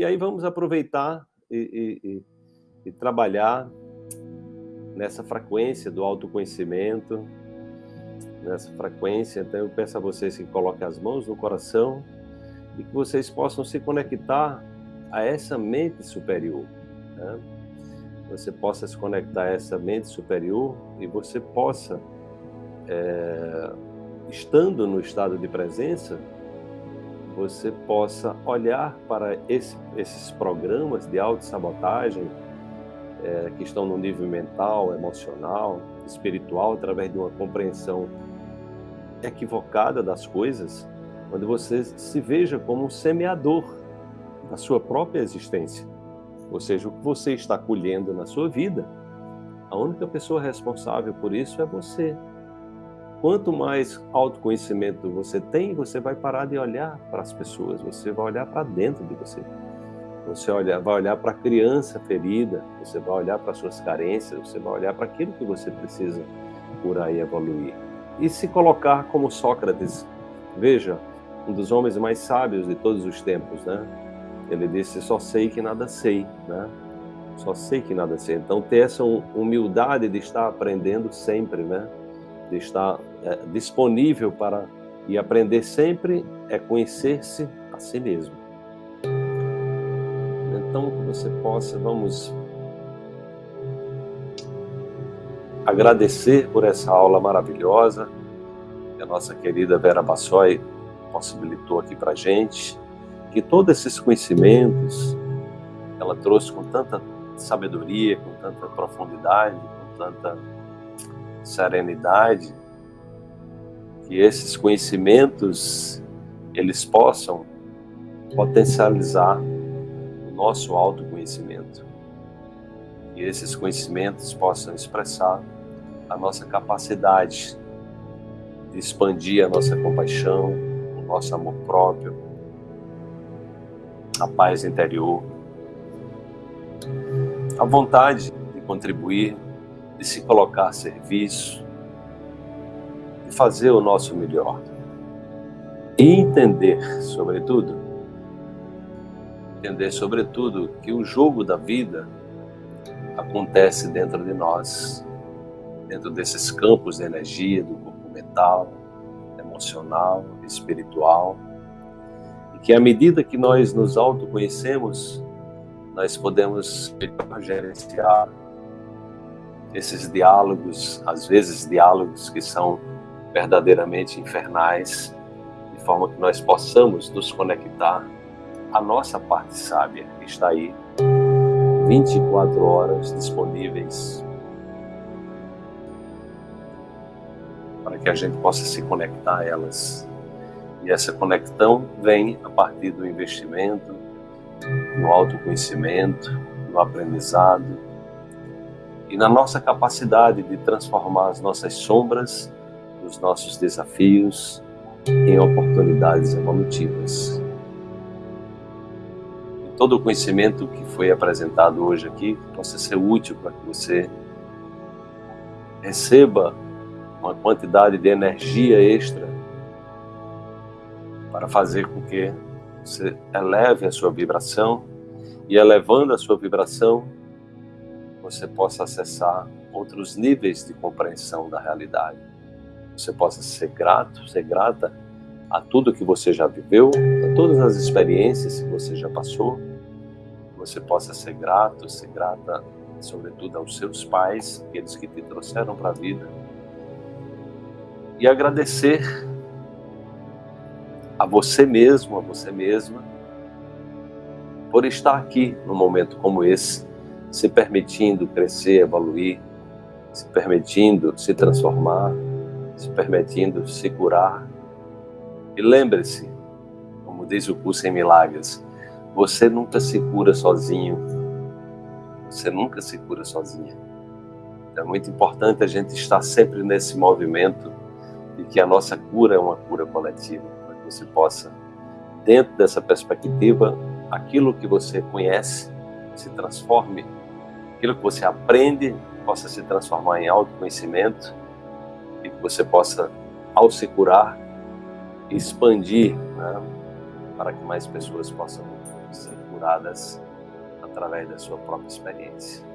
E aí vamos aproveitar e, e, e trabalhar nessa frequência do autoconhecimento, nessa frequência. Então eu peço a vocês que coloquem as mãos no coração e que vocês possam se conectar a essa mente superior. Né? Você possa se conectar a essa mente superior e você possa, é, estando no estado de presença, você possa olhar para esse, esses programas de autossabotagem é, que estão no nível mental, emocional, espiritual, através de uma compreensão equivocada das coisas, onde você se veja como um semeador da sua própria existência. Ou seja, o que você está colhendo na sua vida, a única pessoa responsável por isso é você. Quanto mais autoconhecimento você tem, você vai parar de olhar para as pessoas, você vai olhar para dentro de você. Você olha, vai olhar para a criança ferida, você vai olhar para as suas carências, você vai olhar para aquilo que você precisa curar e evoluir. E se colocar como Sócrates, veja, um dos homens mais sábios de todos os tempos, né? Ele disse: Só sei que nada sei, né? Só sei que nada sei. Então, ter essa humildade de estar aprendendo sempre, né? De estar é, disponível para e aprender sempre é conhecer-se a si mesmo. Então, que você possa, vamos agradecer por essa aula maravilhosa que a nossa querida Vera Bassoi possibilitou aqui para gente, que todos esses conhecimentos ela trouxe com tanta sabedoria, com tanta profundidade, com tanta serenidade, que esses conhecimentos eles possam potencializar o nosso autoconhecimento. E esses conhecimentos possam expressar a nossa capacidade de expandir a nossa compaixão, o nosso amor próprio, a paz interior, a vontade de contribuir, de se colocar a serviço, fazer o nosso melhor. E entender, sobretudo, entender, sobretudo, que o jogo da vida acontece dentro de nós, dentro desses campos de energia do corpo mental, emocional, espiritual, e que à medida que nós nos autoconhecemos, nós podemos gerenciar esses diálogos, às vezes diálogos que são verdadeiramente infernais, de forma que nós possamos nos conectar à nossa parte sábia, que está aí 24 horas disponíveis para que a gente possa se conectar a elas. E essa conexão vem a partir do investimento no autoconhecimento, no aprendizado e na nossa capacidade de transformar as nossas sombras, os nossos desafios em oportunidades evolutivas. E todo o conhecimento que foi apresentado hoje aqui possa ser útil para que você receba uma quantidade de energia extra para fazer com que você eleve a sua vibração e elevando a sua vibração, você possa acessar outros níveis de compreensão da realidade. Você possa ser grato, ser grata a tudo que você já viveu, a todas as experiências que você já passou. Você possa ser grato, ser grata, sobretudo aos seus pais, aqueles que te trouxeram para a vida, e agradecer a você mesmo, a você mesma, por estar aqui num momento como esse, se permitindo crescer, evoluir, se permitindo se transformar, se permitindo se curar. E lembre-se, como diz o curso em Milagres, você nunca se cura sozinho. Você nunca se cura sozinha. É muito importante a gente estar sempre nesse movimento e que a nossa cura é uma cura coletiva, para que você possa, dentro dessa perspectiva, aquilo que você conhece se transforme, aquilo que você aprende possa se transformar em autoconhecimento e que você possa, ao se curar, expandir né, para que mais pessoas possam ser curadas. curadas através da sua própria experiência.